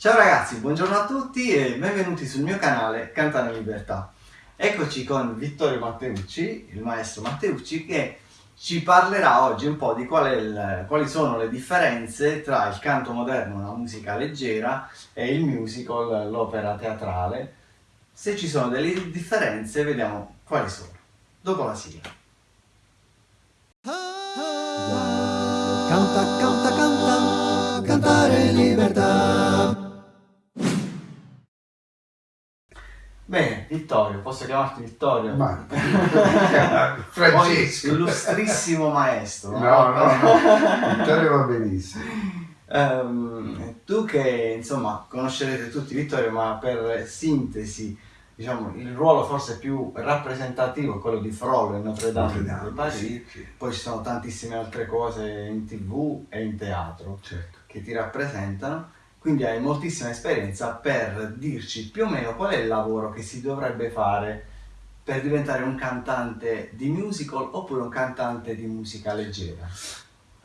Ciao ragazzi, buongiorno a tutti e benvenuti sul mio canale Cantare Libertà. Eccoci con Vittorio Matteucci, il maestro Matteucci, che ci parlerà oggi un po' di qual il, quali sono le differenze tra il canto moderno, la musica leggera, e il musical, l'opera teatrale. Se ci sono delle differenze, vediamo quali sono. Dopo la sigla. Canta, canta, canta, cantare libertà. Bene, Vittorio, posso chiamarti Vittorio? Ma Francesco. illustrissimo maestro. No, no, no, Vittorio va benissimo. Um, tu che insomma conoscerete tutti Vittorio, ma per sintesi, diciamo, il ruolo forse più rappresentativo è quello di Frollo in Notre Dame, Notre Dame, Parigi. sì, sì. Poi ci sono tantissime altre cose in tv e in teatro Certo. che ti rappresentano, quindi hai moltissima esperienza per dirci più o meno qual è il lavoro che si dovrebbe fare per diventare un cantante di musical oppure un cantante di musica leggera.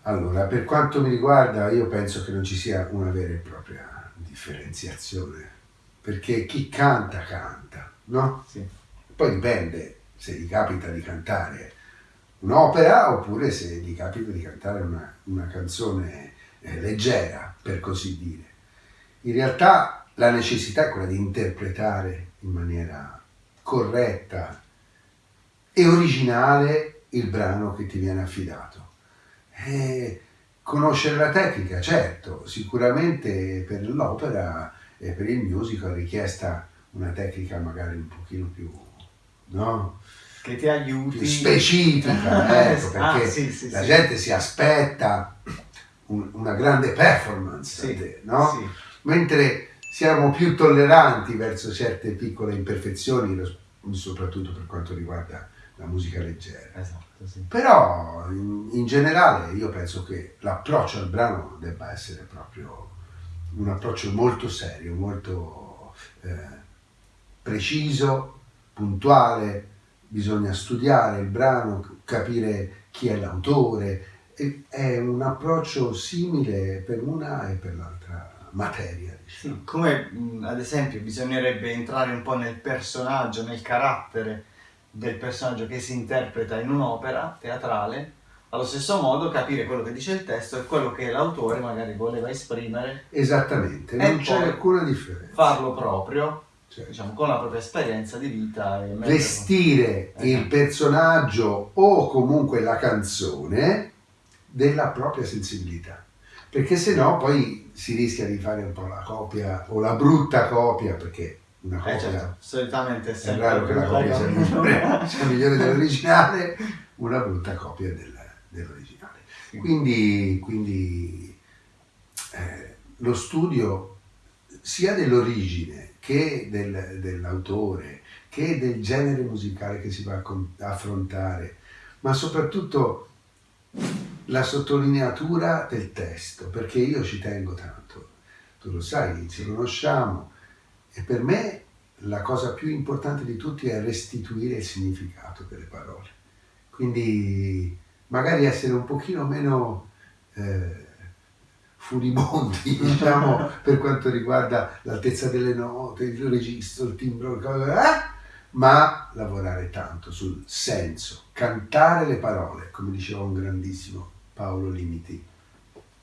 Allora, per quanto mi riguarda, io penso che non ci sia una vera e propria differenziazione, perché chi canta, canta, no? Sì. Poi dipende se gli capita di cantare un'opera oppure se gli capita di cantare una, una canzone eh, leggera, per così dire. In realtà la necessità è quella di interpretare in maniera corretta e originale il brano che ti viene affidato. E conoscere la tecnica, certo, sicuramente per l'opera e per il musical è richiesta una tecnica magari un pochino più, no? Che ti aiuti. più specifica, ecco, Ah, perché sì, sì, la sì. gente si aspetta un- una grande performance, da Sì, te, no? Mentre siamo più tolleranti verso certe piccole imperfezioni, soprattutto per quanto riguarda la musica leggera. Esatto, sì. Però in, in generale io penso che l'approccio al brano debba essere proprio un approccio molto serio, molto eh, preciso, puntuale, bisogna studiare il brano, capire chi è l'autore, è un approccio simile per una e per l'altra materia. Diciamo. Sì, come ad esempio bisognerebbe entrare un po' nel personaggio, nel carattere del personaggio che si interpreta in un'opera teatrale, allo stesso modo capire quello che dice il testo e quello che l'autore magari voleva esprimere, Esattamente, non c'è alcuna differenza. farlo proprio, Cioè, diciamo, con la propria esperienza di vita vestire Esatto. il personaggio o comunque la canzone della propria sensibilità. Perché se no poi si rischia di fare un po' la copia o la brutta copia, perché una copia Eh certo, solitamente è è raro che la copia sia migliore, sia migliore dell'originale, una brutta copia del- dell'originale. Sì. Quindi, quindi eh, lo studio sia dell'origine che del- dell'autore, che del genere musicale che si va a affrontare, ma soprattutto la sottolineatura del testo, perché io ci tengo tanto. Tu lo sai, ci conosciamo e per me la cosa più importante di tutti è restituire il significato delle parole. Quindi magari essere un pochino meno eh, furibondi, diciamo, per quanto riguarda l'altezza delle note, il registro, il timbro, eh? ma lavorare tanto sul senso, cantare le parole, come diceva un grandissimo Paolo Limiti,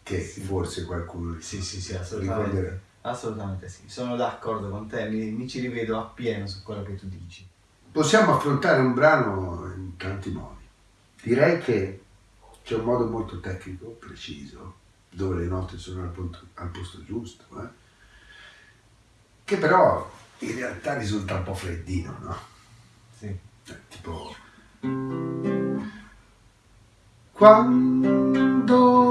che Sì. forse qualcuno Sì, sì, sì, ricorderà. assolutamente. Assolutamente sì, sono d'accordo con te, mi, mi ci rivedo appieno su quello che tu dici. Possiamo affrontare un brano in tanti modi. Direi che c'è un modo molto tecnico, preciso, dove le note sono al, punto- al posto giusto, eh? che però in realtà risulta un po' freddino, no? Sì. Eh, Tipo... Quando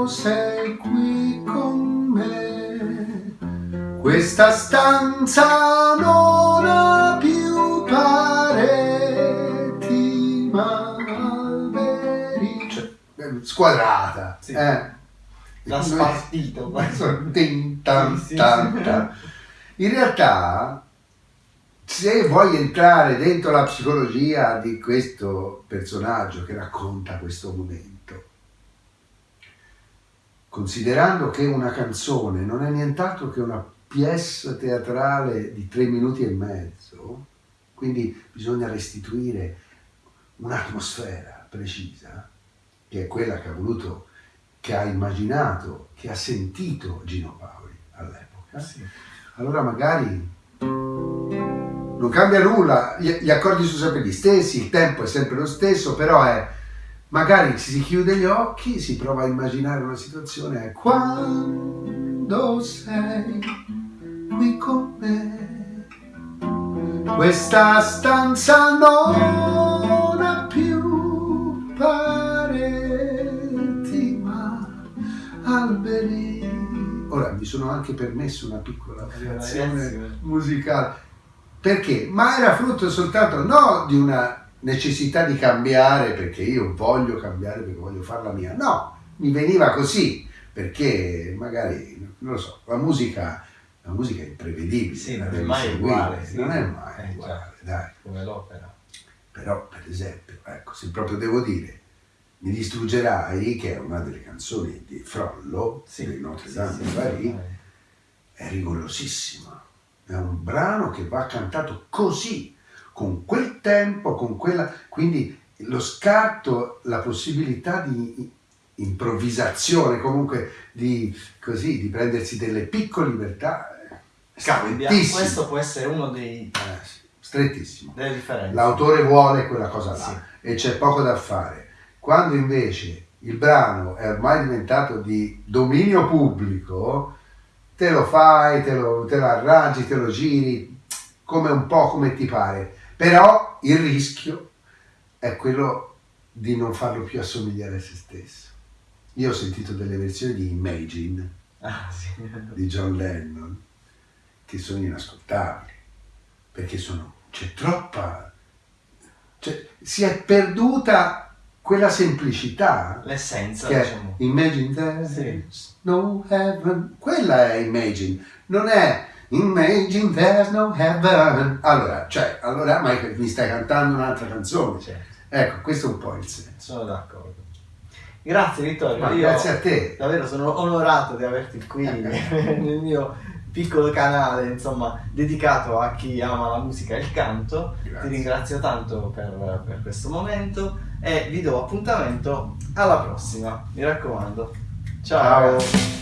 sei qui con me, questa stanza non ha più pareti ma alberi. Cioè, eh, squadrata. Sì. Eh. Da spartito. Tin, tan, Sì, sì, tan, sì. tan. In realtà, se vuoi entrare dentro la psicologia di questo personaggio che racconta questo momento, considerando che una canzone non è nient'altro che una pièce teatrale di tre minuti e mezzo, quindi bisogna restituire un'atmosfera precisa, che è quella che ha voluto, che ha immaginato, che ha sentito Gino Paoli all'epoca. Sì. Allora magari non cambia nulla, gli, gli accordi sono sempre gli stessi, il tempo è sempre lo stesso, però è magari si chiude gli occhi, si prova a immaginare una situazione è quando sei qui con me. Questa stanza non ha più pareti ma alberi. Ora mi sono anche permesso una piccola variazione musicale. Perché? Ma era frutto soltanto no di una necessità di cambiare perché io voglio cambiare perché voglio fare la mia. No, mi veniva così perché magari, non lo so, la musica, la musica è imprevedibile. Sì, non è mai uguale, sì. Non è mai Eh, uguale, dai. come l'opera. Però, per esempio, ecco, se proprio devo dire, mi distruggerai, che è una delle canzoni di Frollo, di Notre sì, Dame sì, di Paris, sì. è rigorosissima. È un brano che va cantato così, con quel tempo, con quella... Quindi lo scatto, la possibilità di improvvisazione, comunque di, così, di prendersi delle piccole libertà, è Cambia. Questo può essere uno dei, Eh, sì, strettissimo. delle differenze. L'autore vuole quella cosa là Sì. e c'è poco da fare. Quando invece il brano è ormai diventato di dominio pubblico, te lo fai, te lo, te lo arrangi, te lo giri, come un po' come ti pare. Però il rischio è quello di non farlo più assomigliare a se stesso. Io ho sentito delle versioni di Imagine Ah, sì. di John Lennon che sono inascoltabili perché sono, c'è troppa cioè, si è perduta quella semplicità L'essenza, che diciamo. Imagine there's Sì. no heaven quella è Imagine non è Imagine there's no heaven allora, cioè, allora ma mi stai cantando un'altra canzone Certo, ecco questo è un po' il senso sono d'accordo. Grazie Vittorio, io grazie a te davvero sono onorato di averti qui nel mio piccolo canale, insomma, dedicato a chi ama la musica e il canto. Grazie. Ti ringrazio tanto per, per questo momento e vi do appuntamento alla prossima, mi raccomando. Ciao. Ciao.